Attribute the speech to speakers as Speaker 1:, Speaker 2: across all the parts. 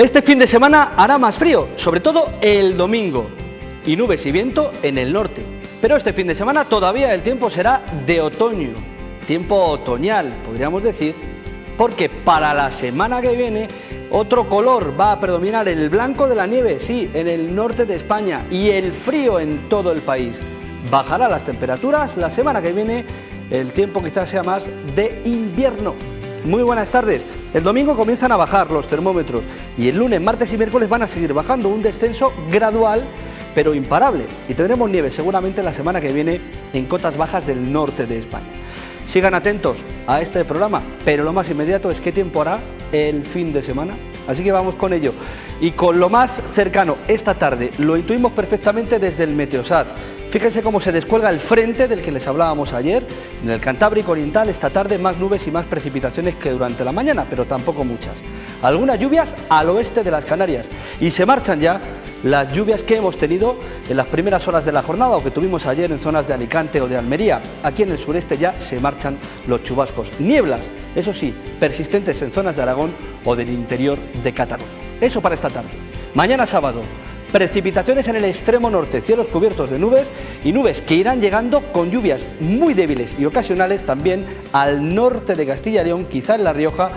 Speaker 1: Este fin de semana hará más frío, sobre todo el domingo, y nubes y viento en el norte. Pero este fin de semana todavía el tiempo será de otoño, tiempo otoñal, podríamos decir, porque para la semana que viene otro color va a predominar, el blanco de la nieve, sí, en el norte de España, y el frío en todo el país. Bajará las temperaturas, la semana que viene el tiempo quizás sea más de invierno. Muy buenas tardes. El domingo comienzan a bajar los termómetros y el lunes, martes y miércoles van a seguir bajando un descenso gradual pero imparable y tendremos nieve seguramente la semana que viene en cotas bajas del norte de España. Sigan atentos a este programa, pero lo más inmediato es qué tiempo hará el fin de semana. Así que vamos con ello. Y con lo más cercano, esta tarde, lo intuimos perfectamente desde el Meteosat. Fíjense cómo se descuelga el frente del que les hablábamos ayer. En el Cantábrico Oriental esta tarde más nubes y más precipitaciones que durante la mañana, pero tampoco muchas. Algunas lluvias al oeste de las Canarias y se marchan ya las lluvias que hemos tenido en las primeras horas de la jornada o que tuvimos ayer en zonas de Alicante o de Almería. Aquí en el sureste ya se marchan los chubascos. Nieblas, eso sí, persistentes en zonas de Aragón o del interior de Cataluña. Eso para esta tarde. Mañana sábado, Precipitaciones en el extremo norte, cielos cubiertos de nubes y nubes que irán llegando con lluvias muy débiles y ocasionales también al norte de Castilla y León, quizá en La Rioja,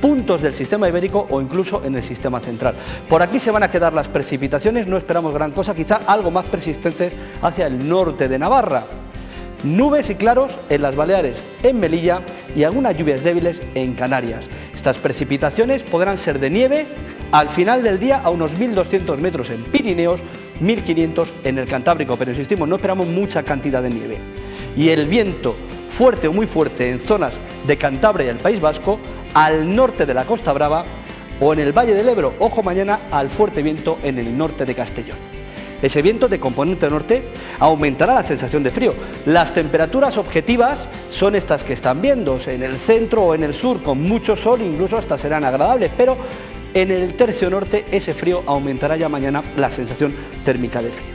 Speaker 1: puntos del sistema ibérico o incluso en el sistema central. Por aquí se van a quedar las precipitaciones, no esperamos gran cosa, quizá algo más persistentes hacia el norte de Navarra. Nubes y claros en las Baleares, en Melilla y algunas lluvias débiles en Canarias. Estas precipitaciones podrán ser de nieve al final del día a unos 1.200 metros en Pirineos, 1.500 en el Cantábrico, pero insistimos, no esperamos mucha cantidad de nieve. Y el viento fuerte o muy fuerte en zonas de Cantabria y el País Vasco, al norte de la Costa Brava o en el Valle del Ebro, ojo mañana al fuerte viento en el norte de Castellón. Ese viento de componente norte aumentará la sensación de frío. Las temperaturas objetivas son estas que están viendo, en el centro o en el sur, con mucho sol, incluso hasta serán agradables, pero en el tercio norte ese frío aumentará ya mañana la sensación térmica de frío.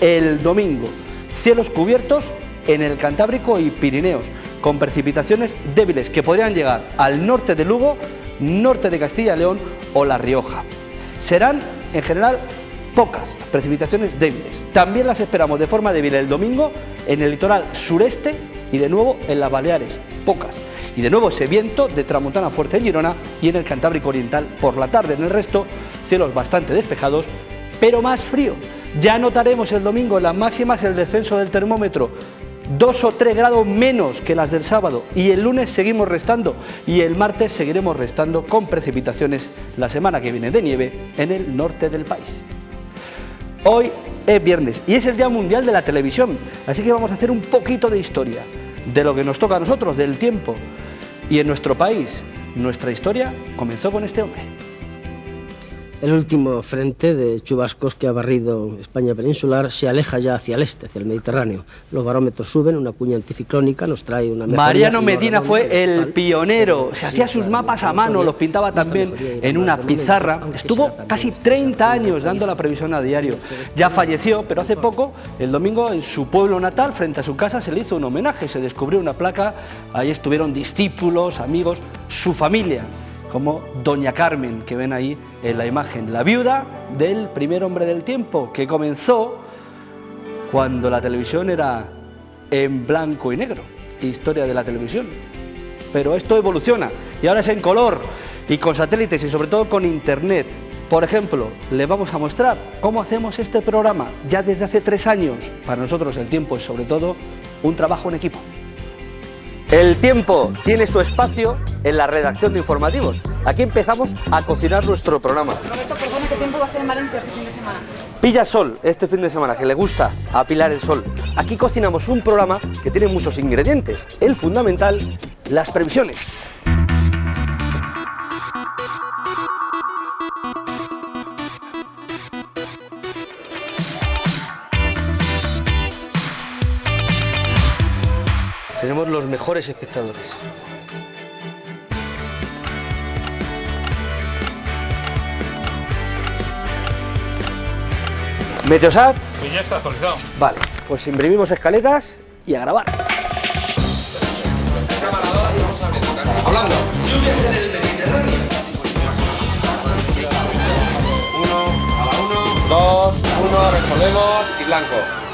Speaker 1: El domingo, cielos cubiertos en el Cantábrico y Pirineos, con precipitaciones débiles que podrían llegar al norte de Lugo, norte de Castilla y León o La Rioja. Serán en general pocas precipitaciones débiles. También las esperamos de forma débil el domingo en el litoral sureste y de nuevo en las Baleares, pocas. Y de nuevo ese viento de tramontana fuerte en Girona y en el Cantábrico Oriental por la tarde. En el resto, cielos bastante despejados, pero más frío. Ya notaremos el domingo en las máximas el descenso del termómetro, dos o tres grados menos que las del sábado y el lunes seguimos restando y el martes seguiremos restando con precipitaciones la semana que viene de nieve en el norte del país. Hoy es viernes y es el Día Mundial de la Televisión, así que vamos a hacer un poquito de historia de lo que nos toca a nosotros, del tiempo. Y en nuestro país, nuestra historia comenzó con este hombre
Speaker 2: el último frente de chubascos que ha barrido España peninsular se aleja ya hacia el este, hacia el Mediterráneo. Los barómetros suben, una cuña anticiclónica nos trae una
Speaker 1: Mariano Medina fue el pionero, se hacía sus mapas a mano, los pintaba también en una pizarra. Estuvo casi 30 años dando la previsión a diario. Ya falleció, pero hace poco, el domingo, en su pueblo natal, frente a su casa, se le hizo un homenaje, se descubrió una placa, ahí estuvieron discípulos, amigos, su familia como Doña Carmen, que ven ahí en la imagen, la viuda del primer hombre del tiempo, que comenzó cuando la televisión era en blanco y negro, historia de la televisión. Pero esto evoluciona y ahora es en color y con satélites y sobre todo con internet. Por ejemplo, le vamos a mostrar cómo hacemos este programa ya desde hace tres años. Para nosotros el tiempo es sobre todo un trabajo en equipo. El tiempo tiene su espacio en la redacción de informativos. Aquí empezamos a cocinar nuestro programa.
Speaker 3: Roberto, perdona, ¿qué tiempo va a hacer en Valencia este fin de semana?
Speaker 1: Pilla sol este fin de semana, que le gusta apilar el sol. Aquí cocinamos un programa que tiene muchos ingredientes. El fundamental, las previsiones. Tenemos los mejores espectadores. ¿Meteosat?
Speaker 4: Pues ya está actualizado.
Speaker 1: Vale, pues imprimimos escaletas y a grabar.
Speaker 4: Hablando. Lluvias en el Mediterráneo.
Speaker 1: 2, 1, resolvemos y blanco.